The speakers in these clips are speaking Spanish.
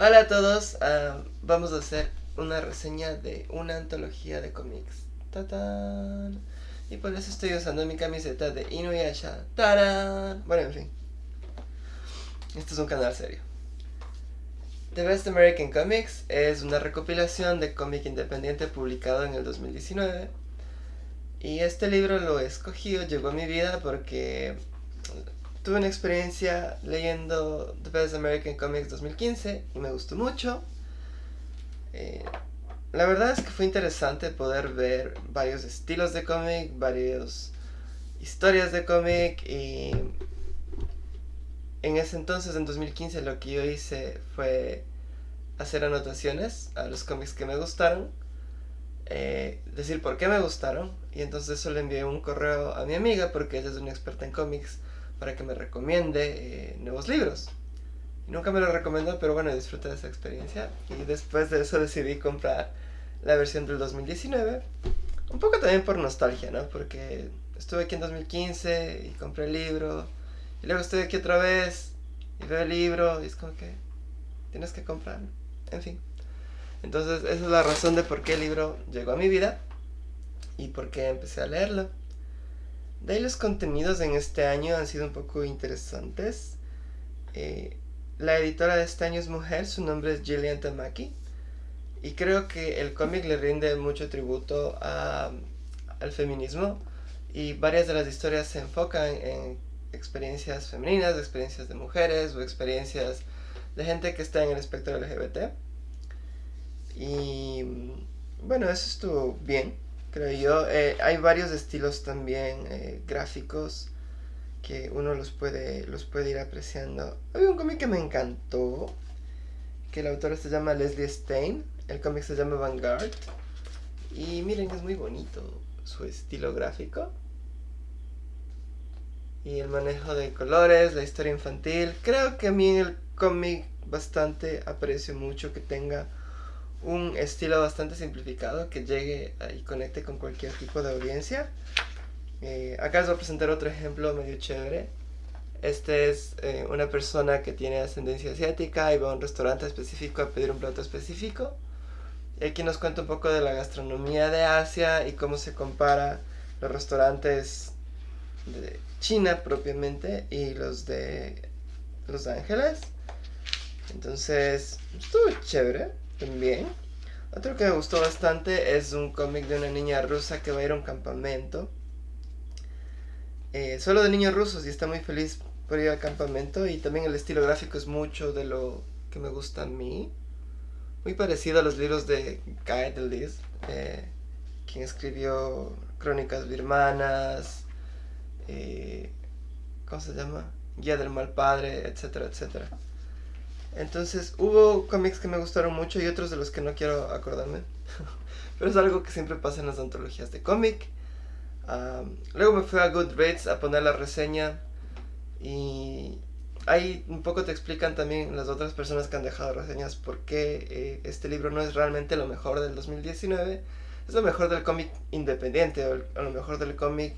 Hola a todos, ah, vamos a hacer una reseña de una antología de cómics. ¡Tatán! Y por eso estoy usando mi camiseta de Inuyasha. ¡Tarán! Bueno, en fin. Este es un canal serio. The Best American Comics es una recopilación de cómic independiente publicado en el 2019. Y este libro lo he escogido, llegó a mi vida porque tuve una experiencia leyendo The Best American Comics 2015 y me gustó mucho. Eh, la verdad es que fue interesante poder ver varios estilos de cómic, varias historias de cómic y en ese entonces, en 2015, lo que yo hice fue hacer anotaciones a los cómics que me gustaron, eh, decir por qué me gustaron y entonces eso le envié un correo a mi amiga porque ella es una experta en cómics para que me recomiende eh, nuevos libros. Y nunca me lo recomendó, pero bueno, disfruté de esa experiencia. Y después de eso decidí comprar la versión del 2019. Un poco también por nostalgia, ¿no? Porque estuve aquí en 2015 y compré el libro. Y luego estoy aquí otra vez y veo el libro y es como que tienes que comprarlo. En fin. Entonces esa es la razón de por qué el libro llegó a mi vida y por qué empecé a leerlo. De ahí los contenidos en este año han sido un poco interesantes. Eh, la editora de este año es mujer, su nombre es Gillian Tamaki. Y creo que el cómic le rinde mucho tributo al feminismo. Y varias de las historias se enfocan en experiencias femeninas, experiencias de mujeres o experiencias de gente que está en el espectro LGBT. Y bueno, eso estuvo bien creo yo. Eh, hay varios estilos también eh, gráficos que uno los puede, los puede ir apreciando. Hay un cómic que me encantó, que el autor se llama Leslie Stein, el cómic se llama Vanguard, y miren que es muy bonito su estilo gráfico. Y el manejo de colores, la historia infantil. Creo que a mí en el cómic bastante aprecio mucho que tenga un estilo bastante simplificado que llegue y conecte con cualquier tipo de audiencia. Eh, acá les voy a presentar otro ejemplo medio chévere. Este es eh, una persona que tiene ascendencia asiática y va a un restaurante específico a pedir un plato específico. Y aquí nos cuenta un poco de la gastronomía de Asia y cómo se compara los restaurantes de China propiamente y los de Los Ángeles. Entonces, estuvo chévere también. Otro que me gustó bastante es un cómic de una niña rusa que va a ir a un campamento. Eh, solo de niños rusos y está muy feliz por ir al campamento. Y también el estilo gráfico es mucho de lo que me gusta a mí. Muy parecido a los libros de Guy Delis, eh, quien escribió Crónicas Birmanas, eh, ¿cómo se llama? Guía del Mal Padre, etcétera, etcétera. Entonces hubo cómics que me gustaron mucho y otros de los que no quiero acordarme. Pero es algo que siempre pasa en las antologías de cómic. luego me fui a Goodreads a poner la reseña y ahí un poco te explican también las otras personas que han dejado reseñas por qué eh, este libro no es realmente lo mejor del 2019. Es lo mejor del cómic independiente o, lo mejor del cómic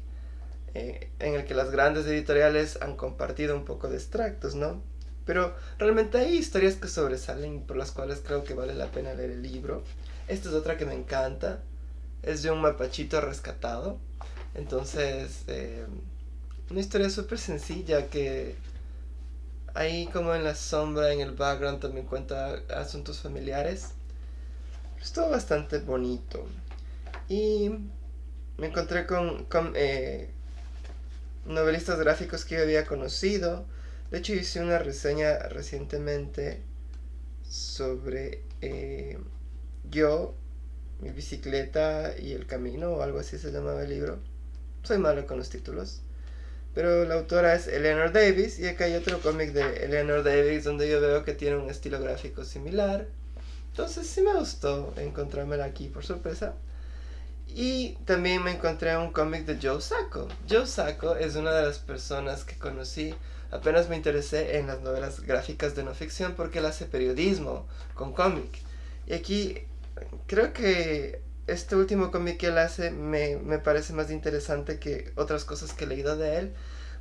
eh, en el que las grandes editoriales han compartido un poco de extractos, ¿no? Pero realmente hay historias que sobresalen por las cuales creo que vale la pena leer el libro. Esta es otra que me encanta. Es de un mapachito rescatado. Entonces, eh, una historia súper sencilla que ahí como en la sombra, en el background también cuenta asuntos familiares. Estuvo bastante bonito. Y me encontré con, con eh, novelistas gráficos que yo había conocido de hecho hice una reseña recientemente sobre eh, yo, mi bicicleta y el camino o algo así se llamaba el libro. Soy malo con los títulos. Pero la autora es Eleanor Davis y acá hay otro cómic de Eleanor Davis donde yo veo que tiene un estilo gráfico similar. Entonces sí me gustó encontrármela aquí por sorpresa. Y también me encontré un cómic de Joe Sacco. Joe Sacco es una de las personas que conocí apenas me interesé en las novelas gráficas de no ficción porque él hace periodismo con cómic. Y aquí creo que este último cómic que él hace me, me, parece más interesante que otras cosas que he leído de él.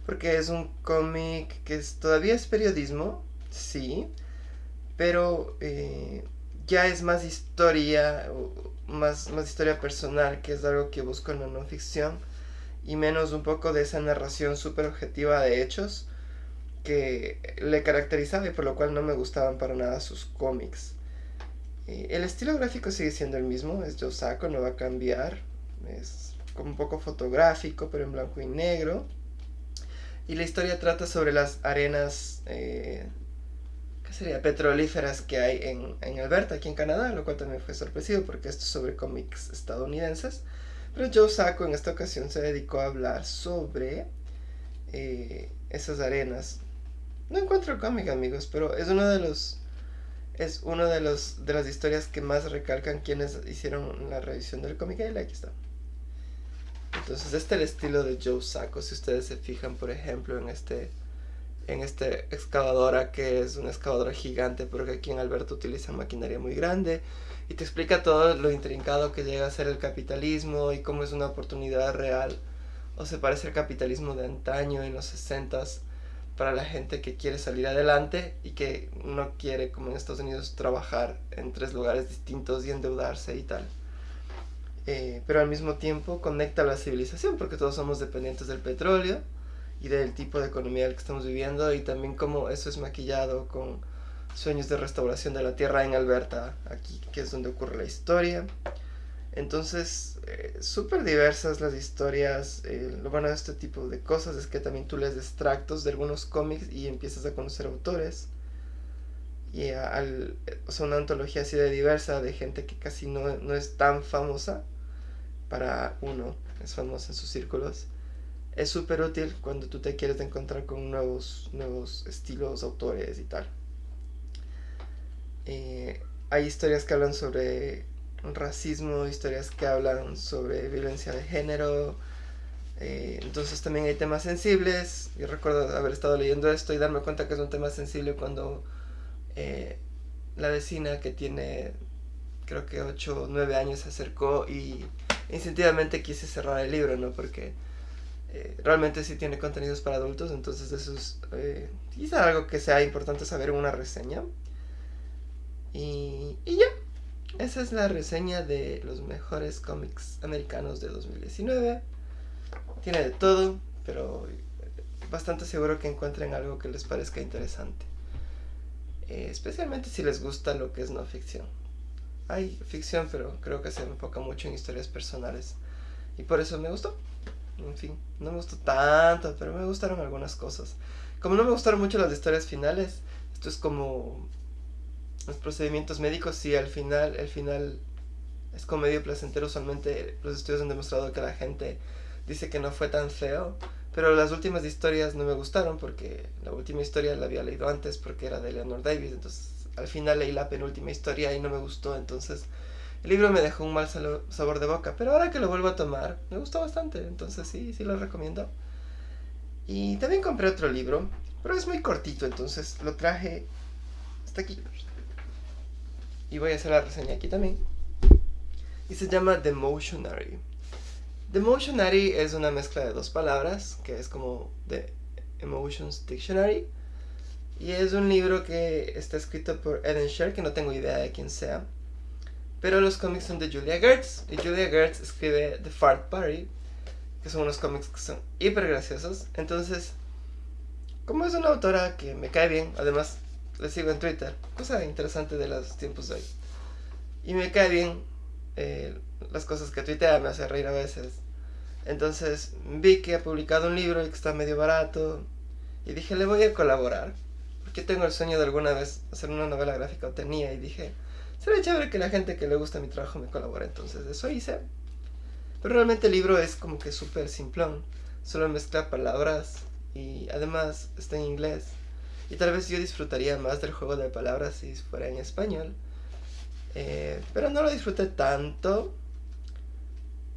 Porque es un cómic que es, todavía es periodismo, sí. pero ya es más historia, más, más historia personal, que es algo que busco en la no ficción, y menos un poco de esa narración súper objetiva de hechos que le caracterizaba y por lo cual no me gustaban para nada sus cómics. el estilo gráfico sigue siendo el mismo, es Yosako, no va a cambiar, es como un poco fotográfico, pero en blanco y negro. Y la historia trata sobre las arenas eh, sería? Petrolíferas que hay en, en, Alberta, aquí en Canadá, lo cual también fue sorpresivo porque esto es sobre cómics estadounidenses. Pero Joe Sacco en esta ocasión se dedicó a hablar sobre eh, esas arenas. No encuentro el cómic, amigos, pero es uno de los es uno de los de las historias que más recalcan quienes hicieron la revisión del cómic. Y aquí está. Entonces, este es el estilo de Joe Sacco. Si ustedes se fijan, por ejemplo, en este en esta excavadora que es una excavadora gigante porque aquí en Alberta utilizan maquinaria muy grande y te explica todo lo intrincado que llega a ser el capitalismo y cómo es una oportunidad real. O se parece al capitalismo de antaño en los 60 para la gente que quiere salir adelante y que no quiere como en Estados Unidos trabajar en tres lugares distintos y endeudarse y tal. Eh, pero al mismo tiempo conecta a la civilización porque todos somos dependientes del petróleo y del tipo de economía que estamos viviendo y también cómo eso es maquillado con sueños de restauración de la tierra en Alberta, aquí que es donde ocurre la historia. Entonces, eh, súper diversas las historias. Eh, lo bueno de este tipo de cosas es que también tú lees extractos de algunos cómics y empiezas a conocer autores. Y al, o sea, una antología así de diversa de gente que casi no, no es tan famosa para uno, es famosa en sus círculos es súper útil cuando tú te quieres encontrar con nuevos, nuevos estilos, autores y tal. Eh, hay historias que hablan sobre racismo, historias que hablan sobre violencia de género. Eh, entonces también hay temas sensibles. Yo recuerdo haber estado leyendo esto y darme cuenta que es un tema sensible cuando eh, la vecina que tiene creo que 8 o 9 años se acercó y instintivamente quise cerrar el libro, ¿no? Porque eh, realmente sí tiene contenidos para adultos, entonces eso es eh, quizá algo que sea importante saber en una reseña. Y, y ya, esa es la reseña de los mejores cómics americanos de 2019. Tiene de todo, pero bastante seguro que encuentren algo que les parezca interesante. Eh, especialmente si les gusta lo que es no ficción. Hay ficción, pero creo que se enfoca mucho en historias personales. Y por eso me gustó en fin, no me gustó tanto, pero me gustaron algunas cosas. Como no me gustaron mucho las historias finales, esto es como los procedimientos médicos, sí, al final, el final es como medio placentero, usualmente los estudios han demostrado que la gente dice que no fue tan feo, pero las últimas historias no me gustaron porque la última historia la había leído antes porque era de Leonard Davis, entonces al final leí la penúltima historia y no me gustó, entonces el libro me dejó un mal sabor de boca, pero ahora que lo vuelvo a tomar, me gustó bastante, entonces sí, sí lo recomiendo. Y también compré otro libro, pero es muy cortito, entonces lo traje hasta aquí. Y voy a hacer la reseña aquí también. Y se llama The Motionary. The Motionary es una mezcla de dos palabras, que es como The Emotions Dictionary. Y es un libro que está escrito por Eden Sher, que no tengo idea de quién sea. Pero los cómics son de Julia Gertz. Y Julia Gertz escribe The Fart Party. Que son unos cómics que son hiper graciosos. Entonces, como es una autora que me cae bien, además le sigo en Twitter. Cosa interesante de los tiempos de hoy. Y me cae bien eh, las cosas que tuitea, me hace reír a veces. Entonces vi que ha publicado un libro y que está medio barato. Y dije, le voy a colaborar. Porque tengo el sueño de alguna vez hacer una novela gráfica, o tenía, y dije, sería chévere que la gente que le gusta mi trabajo me colabore, entonces eso hice. Pero realmente el libro es como que súper simplón, solo mezcla palabras y además está en inglés. Y tal vez yo disfrutaría más del juego de palabras si fuera en español. Eh, pero no lo disfruté tanto.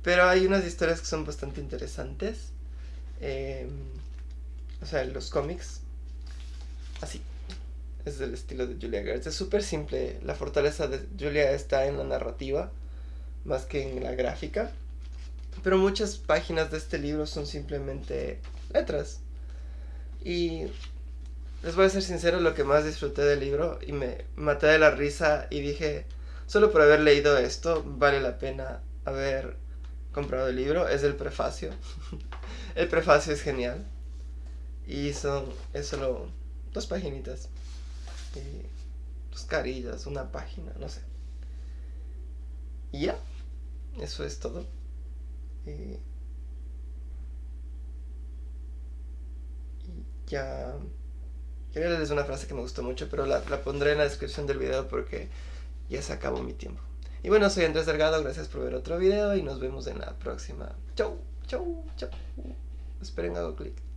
Pero hay unas historias que son bastante interesantes. Eh, o sea, los cómics. Así es del estilo de Julia Gertz. Es súper simple. La fortaleza de Julia está en la narrativa más que en la gráfica. Pero muchas páginas de este libro son simplemente letras. Y les voy a ser sincero, lo que más disfruté del libro y me maté de la risa y dije, solo por haber leído esto vale la pena haber comprado el libro, es el prefacio. el prefacio es genial. Y son, es solo dos paginitas. Y dos carillas, una página, no sé. Y ya, eso es todo. Y, ya... Quería leerles una frase que me gustó mucho, pero la, la pondré en la descripción del video porque ya se acabó mi tiempo. Y bueno, soy Andrés Delgado, gracias por ver otro video y nos vemos en la próxima. Chau, chau, chau. Esperen, hago clic.